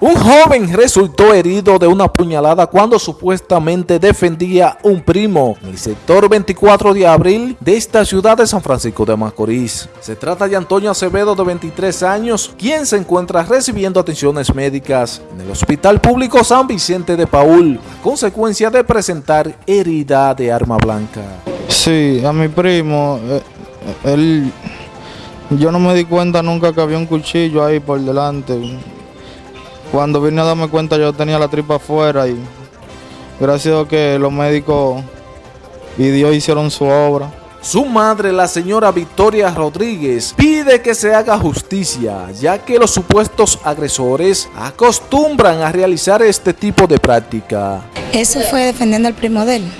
Un joven resultó herido de una puñalada cuando supuestamente defendía un primo en el sector 24 de abril de esta ciudad de San Francisco de Macorís. Se trata de Antonio Acevedo de 23 años, quien se encuentra recibiendo atenciones médicas en el Hospital Público San Vicente de Paul, a consecuencia de presentar herida de arma blanca. Sí, a mi primo, eh, él, yo no me di cuenta nunca que había un cuchillo ahí por delante. Cuando vine a darme cuenta yo tenía la tripa afuera y gracias a que los médicos y Dios hicieron su obra. Su madre, la señora Victoria Rodríguez, pide que se haga justicia, ya que los supuestos agresores acostumbran a realizar este tipo de práctica. Eso fue defendiendo al primo de él.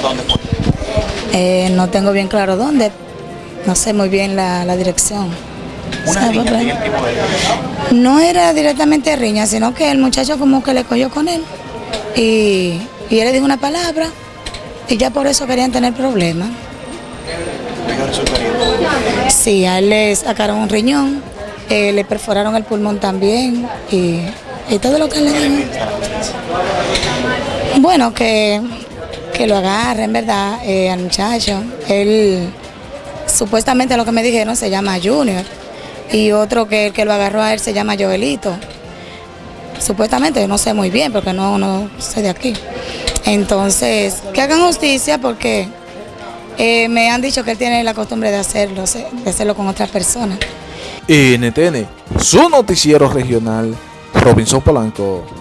¿Dónde fue? Eh, no tengo bien claro dónde, no sé muy bien la, la dirección. No era directamente riña, sino que el muchacho como que le cogió con él y, y él le dijo una palabra y ya por eso querían tener problemas. Sí, a él le sacaron un riñón, eh, le perforaron el pulmón también y, y todo lo que le dijeron. Bueno, que, que lo agarren, ¿verdad? Eh, al muchacho. Él, supuestamente lo que me dijeron, se llama Junior y otro que el que lo agarró a él se llama Joelito. Supuestamente, no sé muy bien porque no, no sé de aquí. Entonces, que hagan justicia porque eh, me han dicho que él tiene la costumbre de hacerlo, de hacerlo con otras personas. NTN, su noticiero regional, Robinson Polanco.